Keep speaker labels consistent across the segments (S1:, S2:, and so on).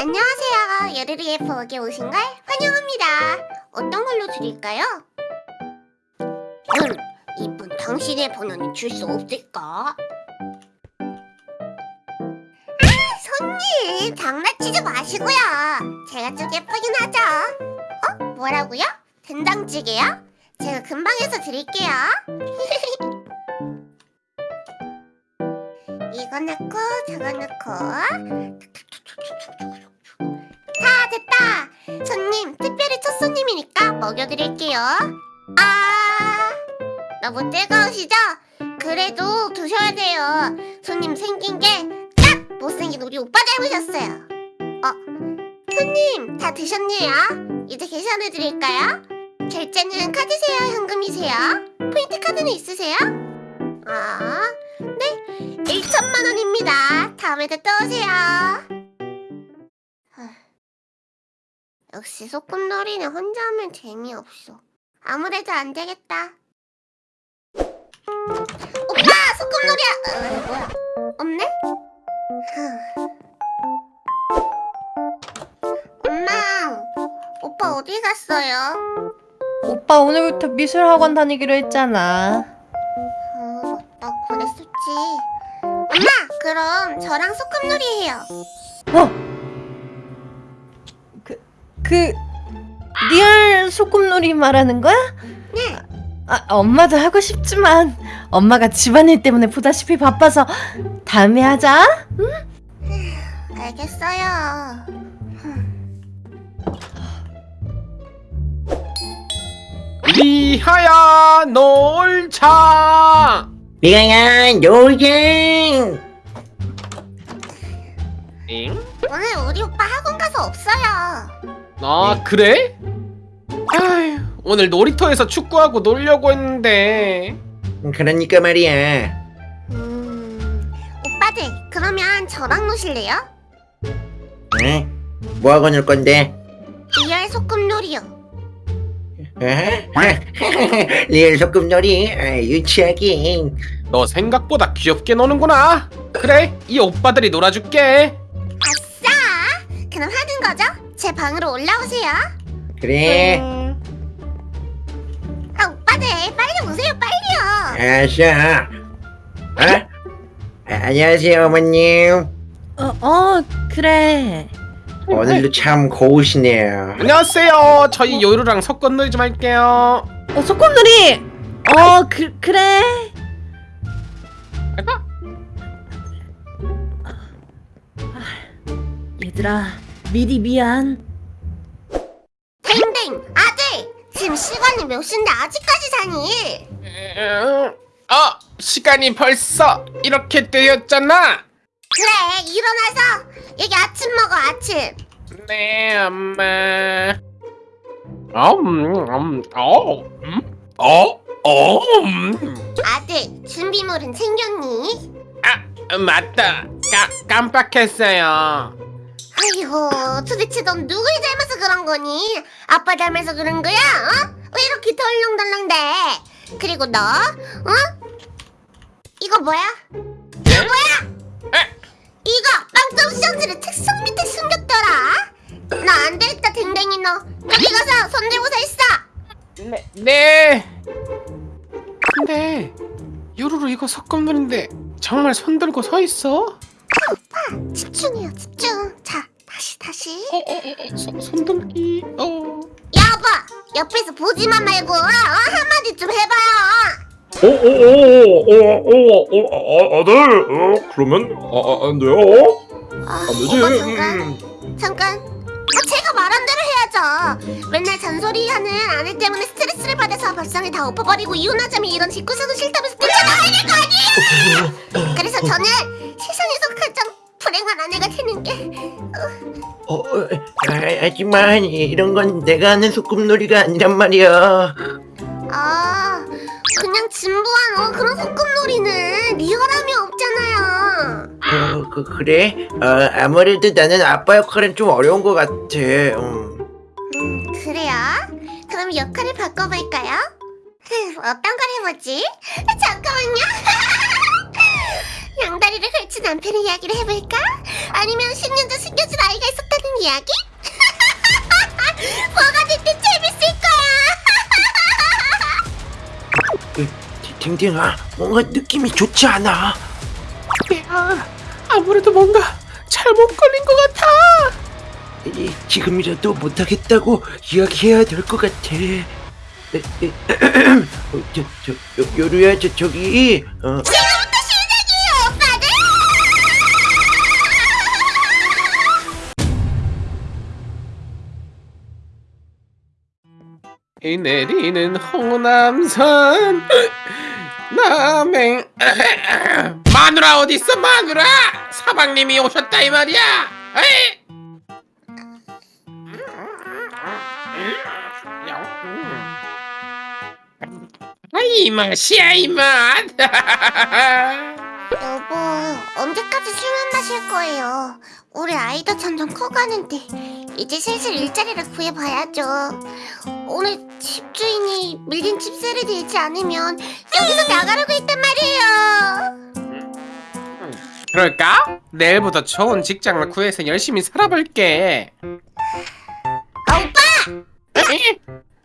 S1: 안녕하세요. 여르르의 부엌에 오신 걸 환영합니다. 어떤 걸로 드릴까요? 음, 이쁜 당신의 번호는 줄 수 없을까? 아, 손님, 장난치지 마시고요. 제가 좀 예쁘긴 하죠. 어? 뭐라고요? 된장찌개요? 제가 금방 해서 드릴게요. 이거 넣고 저거 넣고 손님 특별히 첫 손님이니까 먹여드릴게요 아 너무 뜨거우시죠? 그래도 드셔야 돼요 손님 생긴 게 딱 못생긴 우리 오빠 닮으셨어요 어 손님 다 드셨네요 이제 계산해드릴까요? 결제는 카드세요 현금이세요? 포인트 카드는 있으세요? 아 네, 1천만 원입니다. 다음에도 또 오세요. 역시 소꿉놀이는 혼자 하면 재미없어. 아무래도 안 되겠다. 오빠, 소꿉놀이야. 어, 뭐야? 없네? 후. 엄마, 오빠 어디 갔어요?
S2: 오빠 오늘부터 미술학원 다니기로 했잖아.
S1: 어, 맞다, 그랬었지. 엄마, 그럼 저랑 소꿉놀이 해요.
S2: 어? 그, 그, real 소꿉놀이 말하는 거야?
S1: 네.
S2: 아, 엄마도 하고 싶지만 엄마가 집안일 때문에 보다시피 바빠서 다음에 하자.
S1: 알겠어요.
S3: 리하야 놀자
S4: 미가야 노잼
S3: 응?
S1: 오늘 우리 오빠 학원 가서 없어요.
S3: 아 그래? 아휴 오늘 놀이터에서 축구하고 놀려고 했는데
S4: 그러니까 말이야
S1: 음, 오빠들 그러면 저랑 노실래요?
S4: 응? 뭐하고 놀 건데?
S1: real 소꿉놀이요.
S4: 어? real 소꿉놀이 아, 유치하긴
S3: 너 생각보다 귀엽게 노는구나 그래 이 오빠들이 놀아줄게
S1: 아싸! 그럼 하는 거죠? 제 방으로 올라오세요.
S4: 그래
S3: 음,
S1: 아 오빠들 빨리 오세요 빨리요.
S4: 알았어 어? 아, 안녕하세요 어머님
S2: 어, 어, 그래.
S4: 오늘도 참 고우시네요
S3: 안녕하세요 저희 요루랑 섞어놀이 좀 할게요
S2: 어, 소꿉놀이! 어, 그, 그래.
S3: 가자.
S2: 얘들아, 미리 미안.
S1: 댕댕 아들 지금 시간이 몇 시인데 아직까지 자니?
S3: 음, 어 시간이 벌써 이렇게 되었잖아
S1: 그래 일어나서 여기 아침 먹어 아침.
S3: 네 엄마 어, 음, 음, 어, 음, 어, 어, 음.
S1: 아들 준비물은 챙겼니?
S3: 아, 맞다. 까, 깜빡했어요.
S1: 아이고 도대체 넌 누굴 닮아서 그런 거니? 아빠 닮아서 그런 거야? 어? 왜 이렇게 덜렁덜렁대? 그리고 너? 어? 이거 뭐야? 이거 뭐야?
S3: 에?
S1: 이거 빵점 시장지를 책상 밑에 숨겼더라 나안 되겠다 댕댕이 너 여기 가서 손들고서 있어
S3: 네. 네. 근데 요루루 이거 석검놀인데 정말 손 들고 서 있어?
S1: 집중해요 집중 자 다시 다시
S3: 어, 어, 어, 손, 손들기. 어.
S1: 여보 옆에서 보지만 말고 어? 한마디 좀 해봐요
S5: 오오오오오오 아들 어 그러면 아, 아, 안 돼요
S1: 아,
S5: 안 되지
S1: 오빠 잠깐
S5: 음.
S1: 잠깐 아, 제가 말한 대로 해야죠 맨날 잔소리하는 아내 때문에 스트레스를 받아서 밥상을 다 엎어버리고 이혼하자면 이런 집구석은 싫다면서 뛰쳐나와야 될 거 아니에요 그래서 저는 세상에서 가장 불행한 아내가 되는 게
S4: 어, 어, 아, 하지만 이런 건 내가 하는 소꿉놀이가 아니란 말이야
S1: 아, 그냥 진부한 어, 그런 소꿉놀이는 리얼함이 없잖아요.
S4: 어, 그, 그래? 어, 아무래도 나는 아빠 역할은 좀 어려운 것 같아 음.
S1: 음, 그래요? 그럼 역할을 바꿔볼까요? 흠, 어떤 걸 해보지? 잠깐만요. 양다리를 남편의 이야기를 해볼까? 아니면 10년 전 숨겨진 아이가 있었다는 이야기? 뭐가 됐든 재밌을 거야.
S4: 그, 댕댕아, 뭔가 느낌이 좋지 않아.
S3: 야, 아무래도 뭔가 잘못 걸린 것 같아.
S4: 이, 지금이라도 못하겠다고 이야기해야 될 것 같아. 에, 에, 어, 저, 저, 요, 요루야, 저, 저기, 어,
S1: 지금
S3: 이 내리는 홍남산 남행 마누라 어디 있어 마누라 사방님이 오셨다 이 말이야 에이! 아, 이 맛이야 이 맛.
S1: 여보, 언제까지 술만 마실 거예요? 우리 아이도 점점 커가는데 이제 슬슬 일자리를 구해봐야죠. 오늘 집주인이 밀린 집세를 내지 않으면 여기서 나가라고 했단 말이에요.
S3: 그럴까? 내일부터 좋은 직장을 구해서 열심히 살아볼게.
S1: 아, 오빠!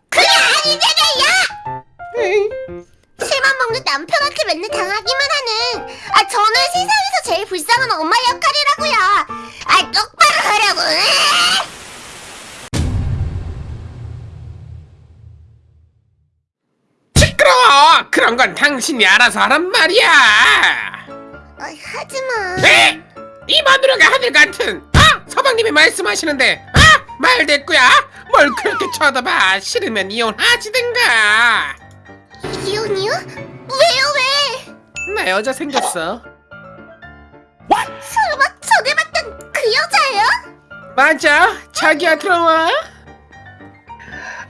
S1: 그게 아니잖아요! 술만 먹는 남편한테 맨날 당하기만 하는 아 저는 세상에서 제일 불쌍한 엄마 역할이라고요. 아 똑바로 하라고.
S3: 시끄러워! 그런 건 당신이 알아서 하란 말이야!
S1: 아, 하지마.
S3: 에? 이 마누라가 하늘 같은! 아! 서방님이 말씀하시는데 아! 말 됐구야! 뭘 그렇게 쳐다봐! 싫으면 이혼하시든가!
S1: 이혼이요? 왜요 왜?
S3: 나 여자 생겼어
S1: 그 여자예요?
S3: 맞아! 자기야 들어와!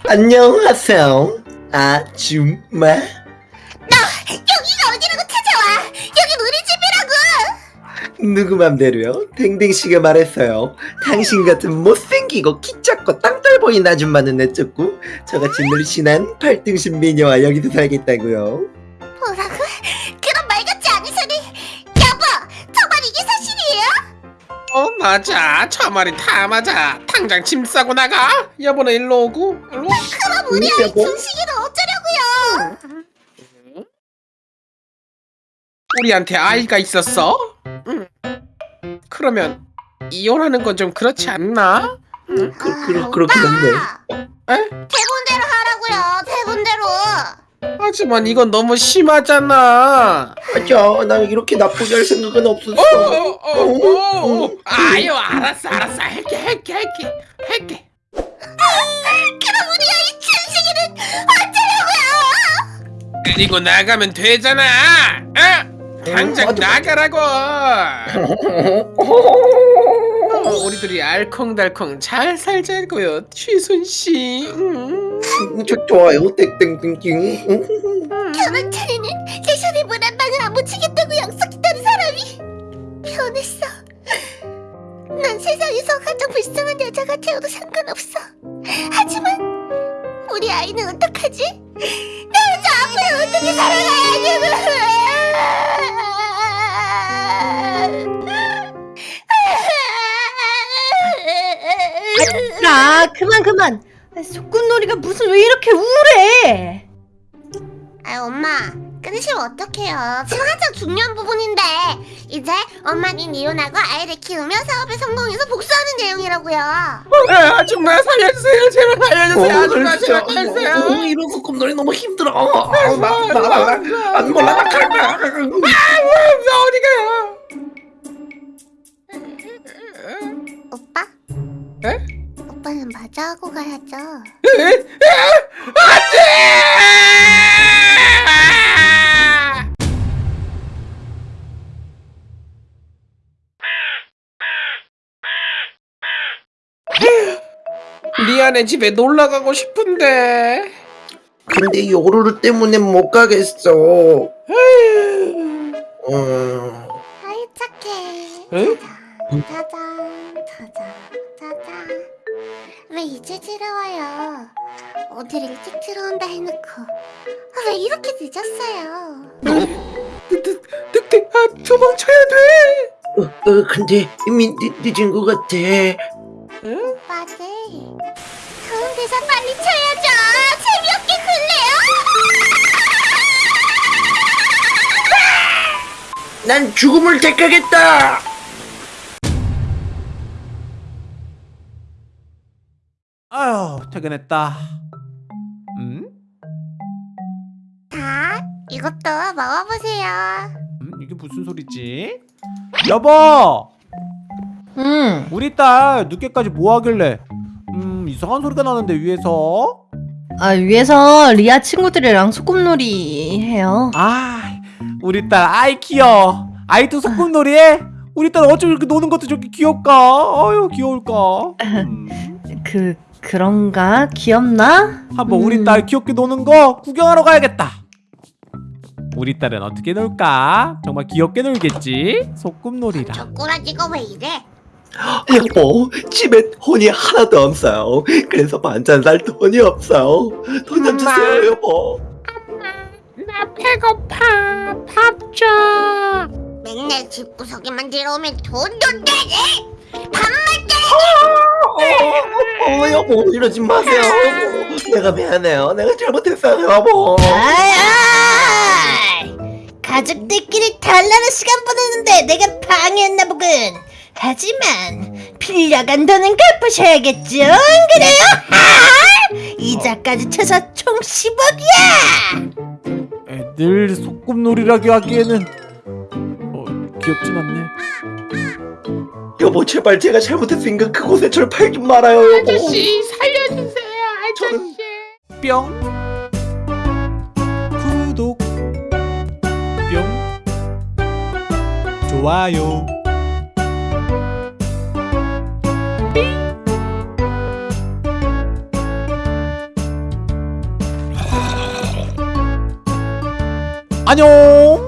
S4: 안녕하세요. 아줌마.
S1: 너 여기가 어디라고 찾아와? 여긴 우리 집이라고.
S4: 누구 맘대로요? 댕댕씨가 말했어요. 당신 같은 못생기고 키 작고 땅떨 보이는 아줌마는 내쫓고 저같이 늘씬한 팔등신 미녀와 여기서 살겠다고요.
S3: 맞아 저 말이 다 맞아 당장 짐 싸고 나가 여보는 일로 오고 일로 와.
S1: 그럼 우리 아이 준식이를 어쩌려고요?
S3: 우리한테 아이가 있었어? 응. 그러면 이혼하는 건 좀 그렇지 않나?
S4: 그, 그,
S1: 아,
S4: 그렇긴 한데.
S3: 에? 하지만 이건 너무 심하잖아.
S4: 맞아. 나 이렇게 나쁘게 할 생각은 없었어.
S3: 어, 어, 어, 어. 아유, 알았어, 알았어. 할게, 할게, 할게, 할게.
S1: 그럼 우리 아이 준식이는 어쩌려고요?
S3: 그리고 나가면 되잖아. 어? 당장 나가라고. 어, 우리들이 알콩달콩 잘 살자고요, 취순 씨. 음.
S4: 저 좋아요. 땡땡땡땡.
S1: 결혼 전에는 내 손에 물한 방울 안 묻히겠다고 약속했던 사람이 변했어. 난 세상에서 가장 불쌍한 여자가 되어도 상관없어. 하지만 우리 아이는 어떡하지? 나 여자 앞으로 어떻게 살아가야냐고.
S2: 아 그만 그만 아, 소꿉놀이가 무슨 왜 이렇게 우울해
S1: 아 엄마 끊으시면 어떡해요 지금 한창 중요한 부분인데 이제 엄마는 이혼하고 아이를 키우며 사업에 성공해서 복수하는 내용이라고요
S3: 어, 아줌마 살려주세요, 제발 살려주세요, 아줌마 제발 살려주세요.
S4: 이런 소꿉놀이 너무 힘들어. 나나나안 몰라 나갈 거야.
S3: 아, 어디 가요?
S1: 하고 가야죠
S3: 리안의 집에 놀러 가고 싶은데.
S4: 근데 요루루 때문에 못 가겠어. 어,
S1: 아이 착해
S3: 응?
S1: 이제 들어와요. 어딜 일찍 들어온다 해놓고. 아, 왜 이렇게 늦었어요?
S3: 늑대, 늑대, 아, 도망쳐야 돼.
S4: 어, 어, 근데 이미 늦, 늦은 것 같아.
S1: 오빠들. 다음 대사 빨리 쳐야죠. 재미없게 글래요.
S4: 난 죽음을 택하겠다.
S6: 아휴 퇴근했다 음?
S1: 자 이것도 먹어보세요
S6: 음? 이게 무슨 소리지? 여보
S2: 응.
S6: 우리 딸 늦게까지 뭐 하길래 음 이상한 소리가 나는데 위에서
S2: 아 위에서 리아 친구들이랑 소꿉놀이 해요.
S6: 아 우리 딸 아이 귀여워 아이도 소꿉놀이 해? 우리 딸 어쩜 이렇게 노는 것도 저렇게 귀엽까 아유 귀여울까 음,
S2: 그 그런가 귀엽나?
S6: 한번
S2: 음.
S6: 우리 딸 귀엽게 노는 거 구경하러 가야겠다 우리 딸은 어떻게 놀까? 정말 귀엽게 놀겠지? 소꿉놀이라
S1: 저 꼬라지가 왜 이래
S4: 여보, 집에 돈이 하나도 없어요. 그래서 반찬 살 돈이 없어요. 돈 좀 주세요, 여보.
S3: 나 배고파 밥 줘.
S1: 맨날 집구석에만 들어오면 돈도 내지
S4: 어, 어, 여보, 이러지 마세요, 여보. 내가 미안해요. 내가 잘못했어요, 여보.
S1: 아이, 가족들끼리 달라는 시간 보내는데 내가 방해했나 보군. 하지만 빌려간 돈은 갚으셔야겠죠? 안 그래요? 아! 이자까지 쳐서 총 10억이야.
S6: 애들 소꿉놀이라고 하기에는 어, 귀엽진 않네
S4: 여보, 제발 제가 잘못했으니까 그곳에 절 팔지 말아요, 여보.
S3: 아저씨 살려주세요 아저씨.
S6: 뿅. 구독. 뿅. 좋아요. 안녕